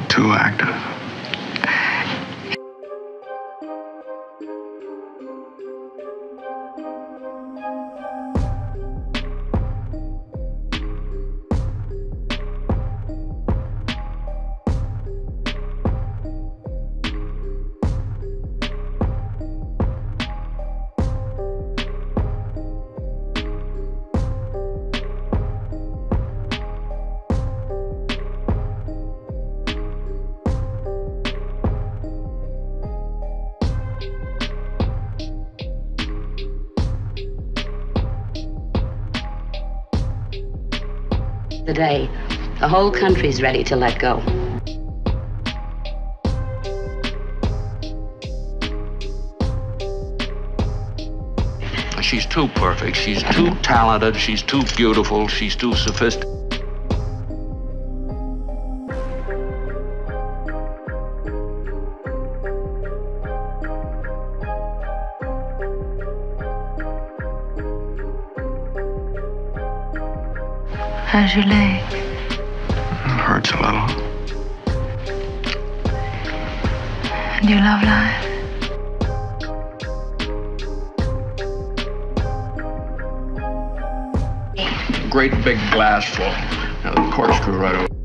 too The day the whole country's ready to let go. She's too perfect. She's too talented. She's too beautiful. She's too sophisticated. How's your leg? Hurts a little. And you love life? Great big glass full. Now the corkscrew right over.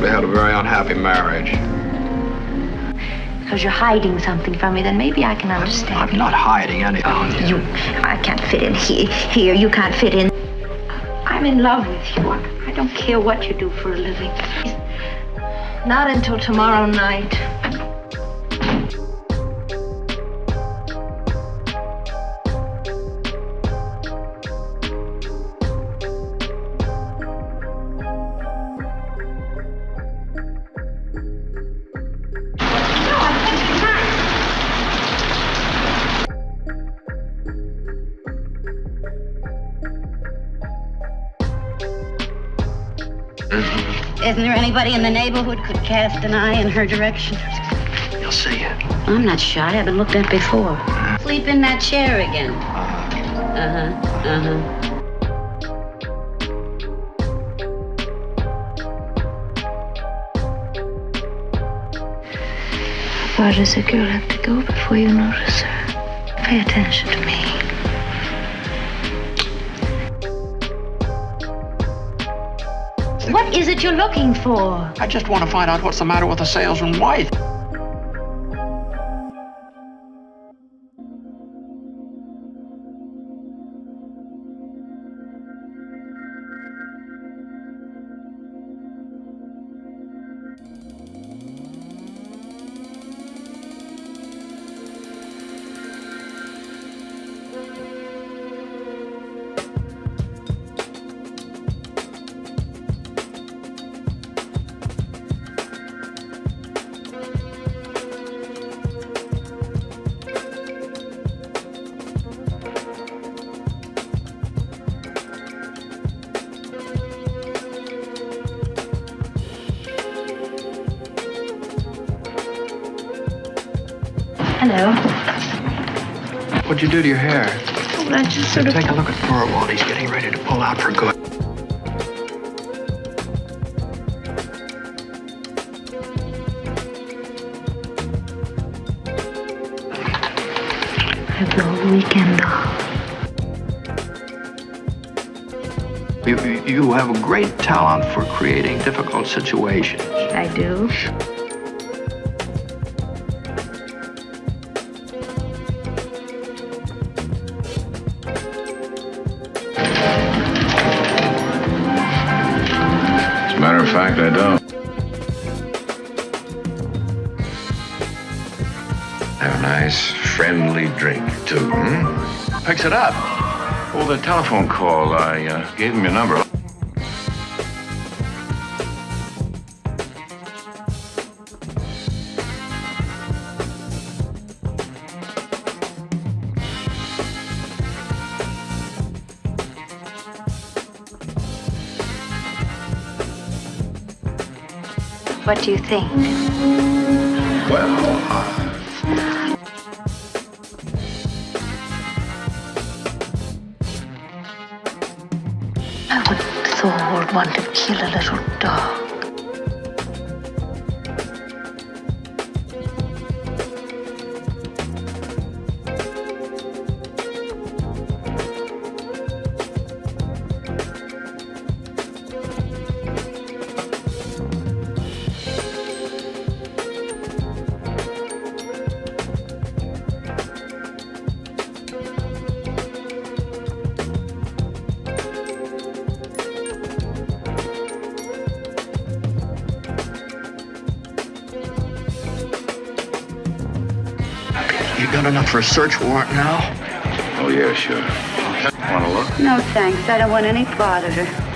Probably had a very unhappy marriage. Because you're hiding something from me, then maybe I can understand. I'm not hiding anything. Oh, you, I can't fit in here. Here, you can't fit in. I'm in love with you. I don't care what you do for a living. Not until tomorrow night. Isn't there anybody in the neighborhood could cast an eye in her direction? You'll see it. I'm not shy. I've been looked at before. Sleep in that chair again. Uh-huh. Uh-huh. Why does a girl have to go before you notice her? Pay attention to me. What is it you're looking for? I just want to find out what's the matter with the salesman's wife. Hello. What'd you do to your hair? Well, I just sort of. Take a look at Thorwald. He's getting ready to pull out for good. Have the whole weekend off. You, you have a great talent for creating difficult situations. I do. Fact, I don't. Have a nice, friendly drink, too, hmm? Picks it up. Oh, the telephone call. I uh, gave him your number. What do you think? Well, uh, I would Thorwald want to kill a little dog. You got enough for a search warrant now? Oh, yeah, sure. Want to look? No, thanks. I don't want any part of her.